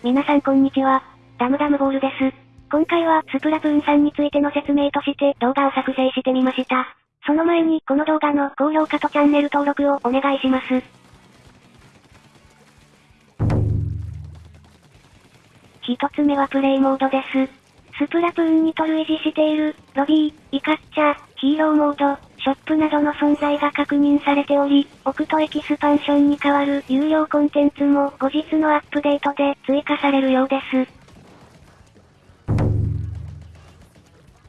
皆さんこんにちは。ダムダムボールです。今回はスプラトゥーン3についての説明として動画を作成してみました。その前にこの動画の高評価とチャンネル登録をお願いします。一つ目はプレイモードです。スプラトゥーン2と類似している、ロビー、イカッチャー、ヒーローモード、ショップなどの存在が確認されており、オクトエキスパンションに代わる有料コンテンツも後日のアップデートで追加されるようです。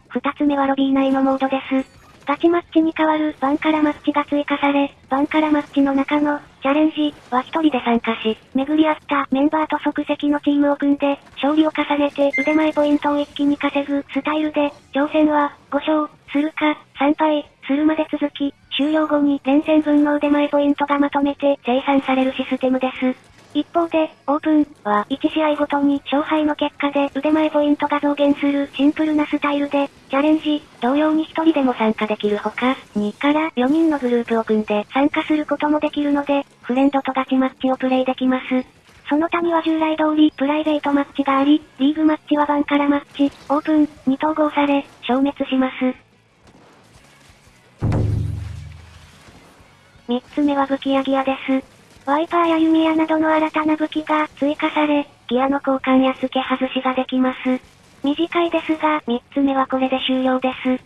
二つ目はロビー内のモードです。ガチマッチに代わるバンカラマッチが追加され、バンカラマッチの中のチャレンジは一人で参加し、巡り合ったメンバーと即席のチームを組んで、勝利を重ねて腕前ポイントを一気に稼ぐスタイルで、挑戦は5勝するか3敗するまで続き、終了後に連戦分の腕前ポイントがまとめて生産されるシステムです。一方で、オープンは1試合ごとに勝敗の結果で腕前ポイントが増減するシンプルなスタイルで、チャレンジ、同様に1人でも参加できるほか、2から4人のグループを組んで参加することもできるので、フレンドとガチマッチをプレイできます。その他には従来通りプライベートマッチがあり、リーグマッチはバンカラマッチ、オープンに統合され、消滅します。3つ目は武器やギアです。ワイパーや弓矢などの新たな武器が追加され、ギアの交換や付け外しができます。短いですが、3つ目はこれで終了です。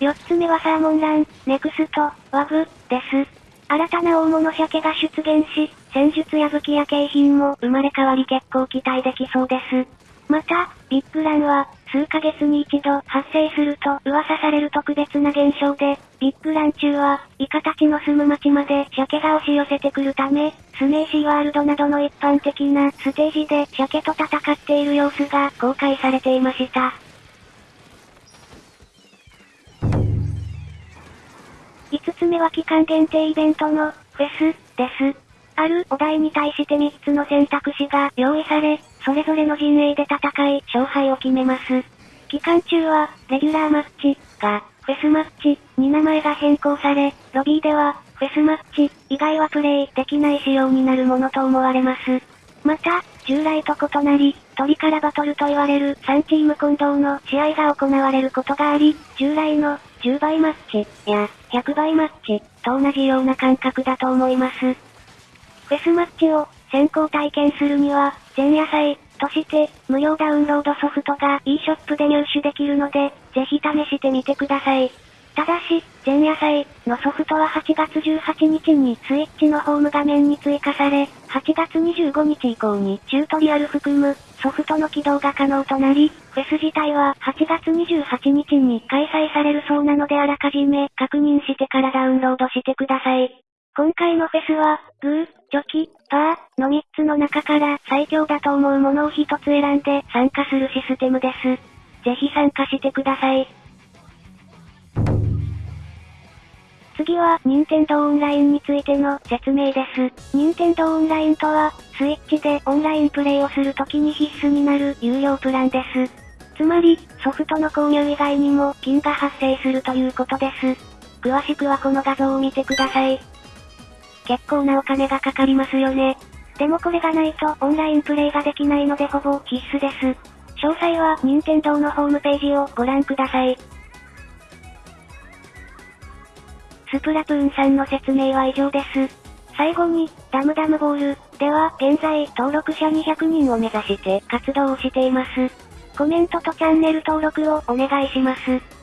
4つ目はサーモンラン、ネクスト、ワグ、です。新たな大物鮭が出現し、戦術や武器や景品も生まれ変わり結構期待できそうです。また、ビッグランは、数ヶ月に一度発生すると噂される特別な現象で、ビッグラン中は、イカたちの住む町まで鮭が押し寄せてくるため、スネーシーワールドなどの一般的なステージで鮭と戦っている様子が公開されていました。5つ目は期間限定イベントのフェスです。あるお題に対して3つの選択肢が用意され、それぞれの陣営で戦い、勝敗を決めます。期間中は、レギュラーマッチが、フェスマッチに名前が変更され、ロビーでは、フェスマッチ以外はプレイできない仕様になるものと思われます。また、従来と異なり、鳥からバトルと言われる3チーム混同の試合が行われることがあり、従来の10倍マッチや100倍マッチと同じような感覚だと思います。フェスマッチを先行体験するには、前夜祭として、無料ダウンロードソフトが e ショップで入手できるので、ぜひ試してみてください。ただし、前夜祭のソフトは8月18日にスイッチのホーム画面に追加され、8月25日以降にチュートリアル含むソフトの起動が可能となり、フェス自体は8月28日に開催されるそうなのであらかじめ確認してからダウンロードしてください。今回のフェスは、グー、チョキ、パーの3つの中から最強だと思うものを1つ選んで参加するシステムです。ぜひ参加してください。次は、任天堂オンラインについての説明です。任天堂オンラインとは、スイッチでオンラインプレイをするときに必須になる有料プランです。つまり、ソフトの購入以外にも金が発生するということです。詳しくはこの画像を見てください。結構なお金がかかりますよね。でもこれがないとオンラインプレイができないのでほぼ必須です。詳細は任天堂のホームページをご覧ください。スプラトゥーンさんの説明は以上です。最後に、ダムダムボールでは現在登録者200人を目指して活動をしています。コメントとチャンネル登録をお願いします。